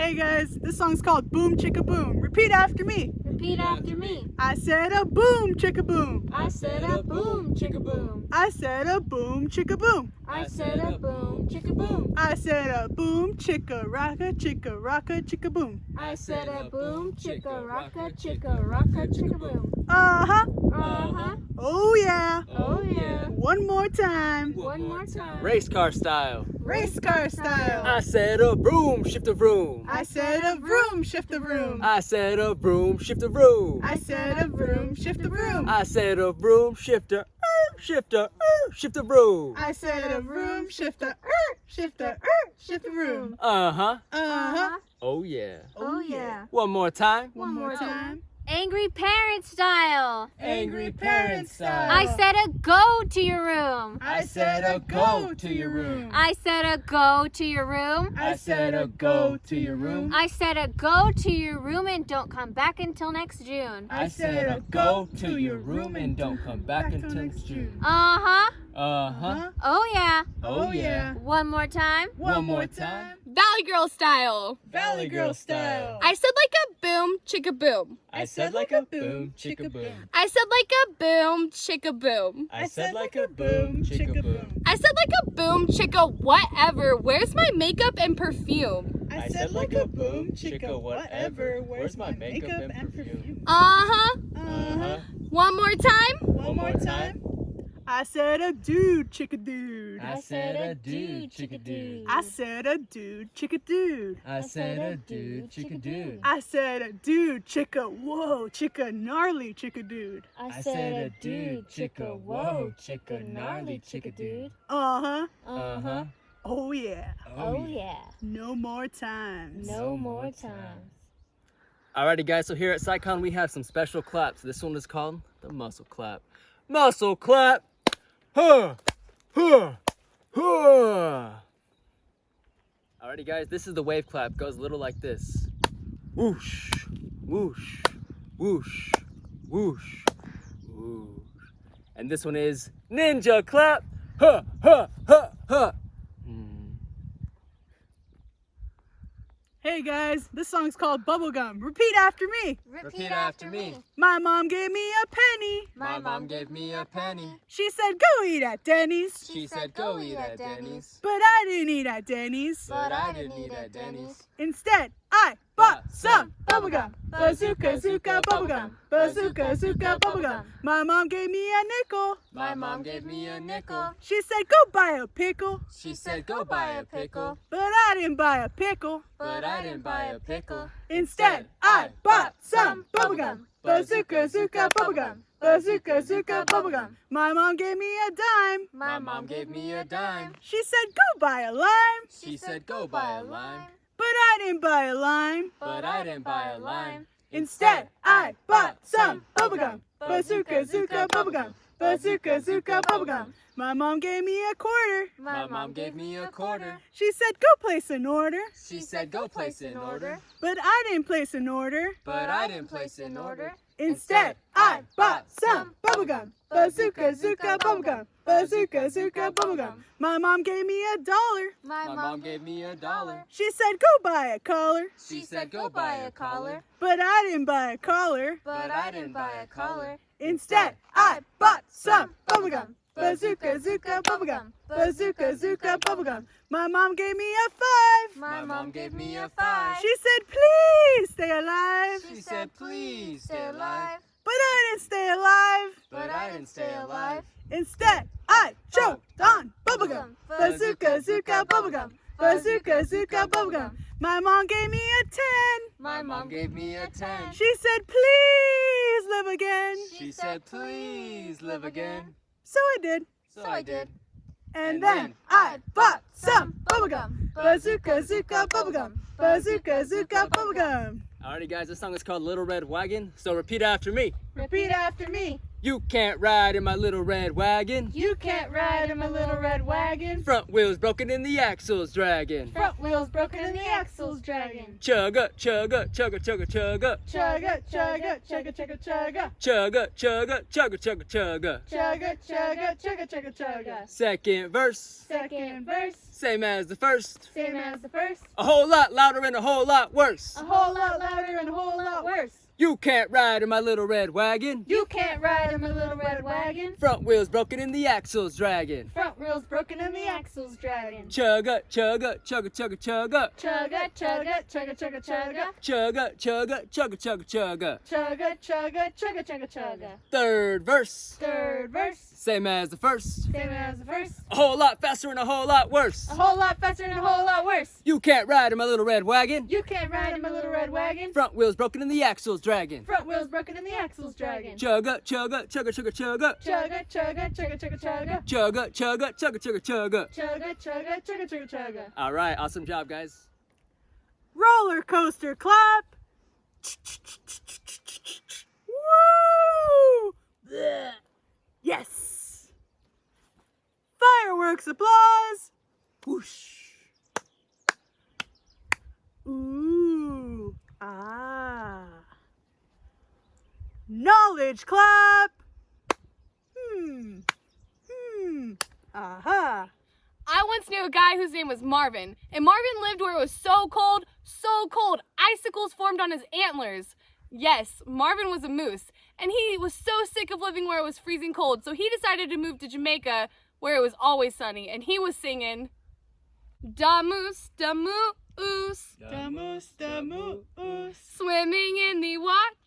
Hey guys, this song's called Boom Chicka Boom. Repeat after me. Repeat after me. I said a boom chicka boom. I said a boom, chicka boom. I said a boom chicka boom. I said a boom, chicka boom. I said a boom chicka rocka chicka rocka chicka boom. I said a boom, chicka rocka, chicka rocka, chicka boom. Uh huh. Uh huh. Oh yeah. Oh yeah. One more time. One more time. Race car style. Race car style. I said a broom, shift a vroom. I said a vroom, shift the vroom. I said a broom, shift a vroom. I said a vroom, shift the vroom. I said a broom, shifter, er, shifter, er, shift a vroom. I said a vroom, shift the er, shift the er, shift the vroom. Uh huh. Uh huh. Oh yeah. Oh yeah. One more time. One more time. Angry parent style. Angry parent style. I said a go to your room. I said a go to your room. I said a go to your room. I said a go to your room. I said a go to your room and don't come back until next June. I said a go to your room and don't come back until next June. Uh huh. Uh huh. Huh? Oh yeah. Oh yeah. One more time. One more time. Valley Girl style. Valley Girl style. I said like a boom, chicka boom. I said like a boom, chicka boom. I said like a boom, chicka boom. I said like a boom, chicka boom. I said like a boom, chicka whatever. Where's my makeup and perfume? I said like a boom, chicka, whatever. Where's my makeup and perfume? Uh huh. Uh-huh. One more time. One more time. I said a dude, chicka dude. I said a dude, chicka dude. I said a dude, chicka dude. I said a dude, chicka dude. I said a dude, chicka, whoa, chicka, gnarly, chicka dude. I said a dude, chicka, whoa, chicka, gnarly, chicka dude. Uh huh. Uh huh. Oh yeah. Oh yeah. No more times. No more times. Alrighty guys, so here at SciCon we have some special claps. This one is called the muscle clap. Muscle clap! Huh! Huh! Huh! Alrighty guys, this is the wave clap. Goes a little like this. Whoosh! Whoosh! Whoosh! Whoosh! Whoosh! And this one is ninja clap! Huh! Huh! Huh! Huh! Hey guys, this song's called Bubblegum. Repeat after me. Repeat after me. My mom gave me a penny. My mom gave me a penny. She said, go eat at Denny's. She said go eat at Denny's. But I didn't eat at Denny's. But I didn't eat at Denny's. Instead, I bought some bubblegum. Bazooka, zooka, bubblegum. Bazooka, zooka, bubblegum. My mom gave me a nickel. My mom gave me a nickel. She said, go buy a pickle. She said Go buy a pickle. But I didn't buy a pickle. But I didn't buy a pickle. Instead, I bought some bubblegum. Bazooka, zooka, bubblegum. Bazooka, zooka, bubblegum. My mom gave me a dime. My mom gave me a dime. She said, go buy a lime. She said go buy a lime. But I didn't buy a lime. But I didn't buy a lime. Instead, I bought some bubblegum. Bazooka, zooka, bubblegum. Bazooka, zooka, bubblegum. My mom gave me a quarter. My mom gave me a quarter. She said, go place an order. She said go place an order. But I didn't place an order. But I didn't place an order. Instead, I bought some bubblegum. Bazooka, zooka, bubblegum. Bazooka, zooka, bubblegum. My mom gave me a dollar. My My mom gave me a dollar. She said, go buy a collar. She said go buy a collar. But I didn't buy a collar. But I didn't buy a collar. Instead, I bought some bubblegum. Bazooka, zooka, bubblegum. Bazooka, zooka, bubblegum. My mom gave me a five. My mom gave me a five. She said, please stay alive. She said please Stay alive. But I didn't stay alive. But I didn't stay alive. Instead, I choked on bubblegum. Bazooka, zooka, bubblegum. Bazooka, zooka, bubblegum. My mom gave me a ten. My Mom mom gave me a ten. She said, please live again. She said please live again. So I did. So I did. And then I bought some bubblegum. Bazooka, zooka, bubblegum. Bazooka, zooka, bubblegum. Alrighty guys, this song is called Little Red Wagon. So repeat after me. Repeat after me. You can't ride in my little red wagon. You can't ride in my little red wagon. Front wheels broken and the axles dragging. Front wheels broken and the axles dragging. Chugga, chugga, chugga, chugga, chugga. Chugga, chugga, chugga, chugga, chugga. Chugga, chugga, chugga, chugga, chugga. Chugga, chugga, chugga, chugga, chugga. Second verse, Second verse, same as the first. same as the first. A whole lot louder and a whole lot worse. A whole lot louder and a whole lot. You can't ride in my little red wagon. You can't ride in my little red wagon. Front wheels broken and the axles dragging. Front wheels broken and the axles dragging. Chugga, chugga, chugga, chugga, chugga. Chugga, chugga, chugga, chugga, chugga. Chugga, chugga, chugga, chugga, chugga. Chugga, chugga, chugga, chugga, chugga. Third verse, Third verse, same as the first. same as the first. A whole lot faster and a whole lot worse. A whole lot faster and a whole lot worse. You can't ride in my little red wagon. You can't ride in my little red wagon. Front wheels broken and the axles dragging. Front wheels broken and the axles dragging. Chugga, chugga, chugga, chugga, chugga. Chugga, chugga, chugga, chugga, chugga. Chugga, chugga, chugga, chugga, chugga. Chugga, chugga, chugga, chugga, chugga. All right, awesome job, guys. Roller coaster clap. Woo! Blech. Yes. Fireworks applause. Whoosh. Ooh. Ah. Knowledge clap. Hmm. Hmm. Aha. I once knew a guy whose name was Marvin, and Marvin lived where it was so cold, so cold, icicles formed on his antlers. Yes, Marvin was a moose, and he was so sick of living where it was freezing cold, so he decided to move to Jamaica where it was always sunny, and he was singing, Da moose, da moose, The moose, the moose, swimming in the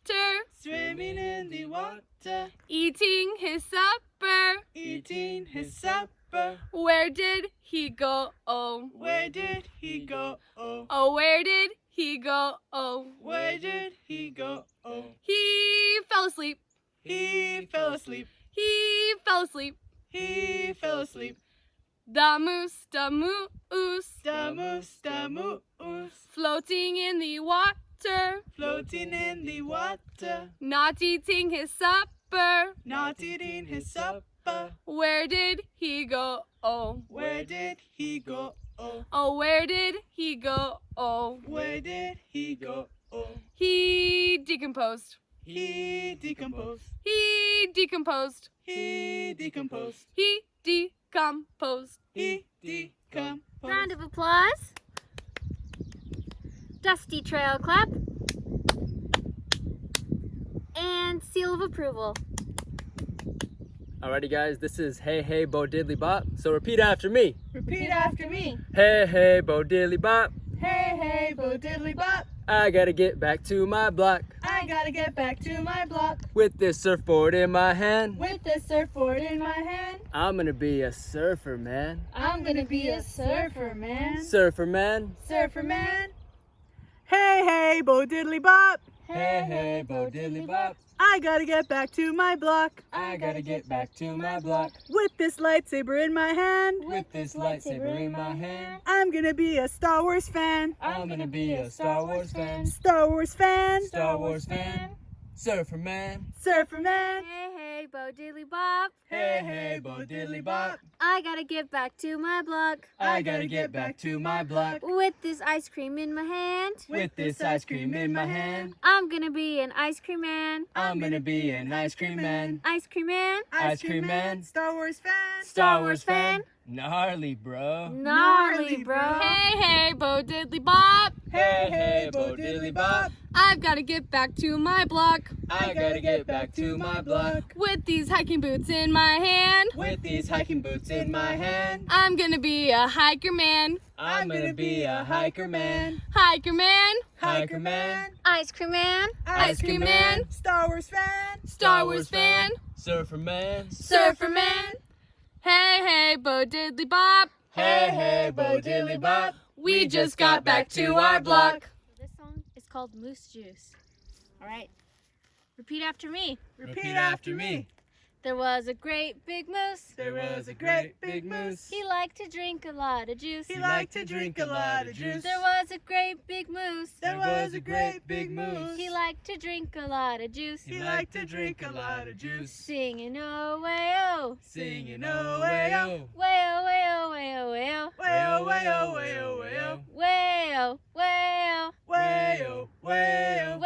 water, swimming in the water, eating his supper. eating his supper. Where did he go? Oh, Where did he go? Oh, oh, where did he go? Oh, where did he go? Oh, he fell asleep. he fell asleep. He fell asleep. He fell asleep. The moose, the moose, The moose, the moose, floating in the water, floating in the water, not eating his supper. not eating his supper. Where did he go? Oh, Where did he go? Oh, oh, where did he go? Oh, where did he go? Oh, he decomposed. he decomposed. He decomposed. He decomposed. He decomposed. He decomposed. Round of applause. Dusty trail clap. And seal of approval. Alrighty, guys, this is Hey Hey Bo Diddly Bop. So repeat after me. Repeat after me. Hey Hey Bo Diddly Bop. Hey, hey, bo diddly bop. I gotta get back to my block I gotta get back to my block with this surfboard in my hand. with this surfboard in my hand. I'm gonna be a surfer, man. I'm gonna be a surfer man. Surfer, man. Surfer man. Hey, hey, bo diddly bop. Hey Hey Bo Diddly Bop. I gotta get back to my block I gotta get back to my block with this lightsaber in my hand. with this lightsaber in my hand. I'm gonna be a Star Wars fan. I'm gonna be a Star Wars fan. Star Wars fan. Star Wars fan. Surfer, man. Surfer man. Hey, hey, Bo Diddly Bop. Hey Hey Bo Diddly Bop. I gotta get back to my block I gotta get back to my block with this ice cream in my hand. with this ice cream in my hand. I'm gonna be an ice cream man. I'm gonna be an ice cream man. Ice cream man. Ice cream man. Star Wars fan. Star Wars fan. Gnarly, bro. Gnarly, bro. Hey, hey, Bo Diddly Bop. Hey Hey Bo Diddly Bop. I've got to get back to my block I gotta get back to my block with these hiking boots in my hand. with these hiking boots in my hand. I'm gonna be a hiker man. I'm gonna be a hiker man. Hiker man. Hiker man. Ice cream man. Ice cream man. Star Wars fan. Star Wars fan. Surfer man. Surfer man. Hey, hey, Bo Diddley Bop. Hey Hey Bo Diddley Bop. We just got back to our block. This song is called Moose Juice. All right. Repeat after me. Repeat after me. There was a great big moose. There was a great big moose. He liked to drink a lot of juice. He liked to drink a lot of juice. There was a great big moose. There was a great big moose. He liked to drink a lot of juice. He liked to drink a lot of juice. Singing oh way oh. Singing oh, oh, way, way oh. oh. Way oh way oh way oh way oh. Way oh, way oh, way oh, way oh. Way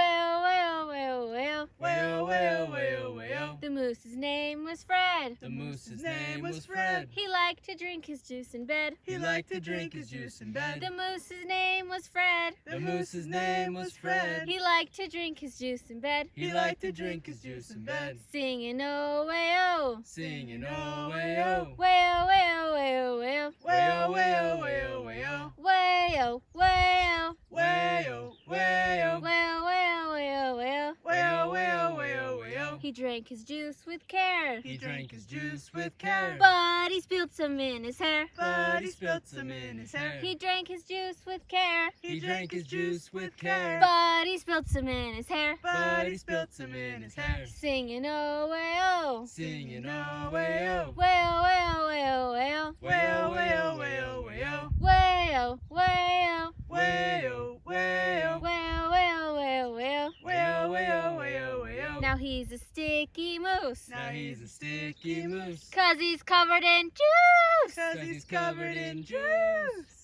name was Fred. The moose's name was Fred. He liked to drink his juice in bed. He liked to drink his juice in bed. The moose's name was Fred. The moose's name was Fred. He liked to drink his juice in bed. He liked to drink his juice in bed. Singing oh way oh. Singing oh, way oh. Way oh way oh way oh way oh. Way oh, way oh, way oh, way oh. Way oh way oh. Way oh, way oh. Way oh way oh way oh way oh. Way way way oh, way oh. He drank his juice with care. He drank his juice with care. But he spilled some in his hair. But he spilled some in his hair. He drank his juice with care. He drank his juice with care. But he spilled some in his hair. But he spilled some in his hair. Singing oh way oh. Singing oh, way oh. Way oh way oh way oh way oh. Way he's a sticky moose. Now he's a sticky moose. Cause he's covered in juice. Cause he's covered in juice.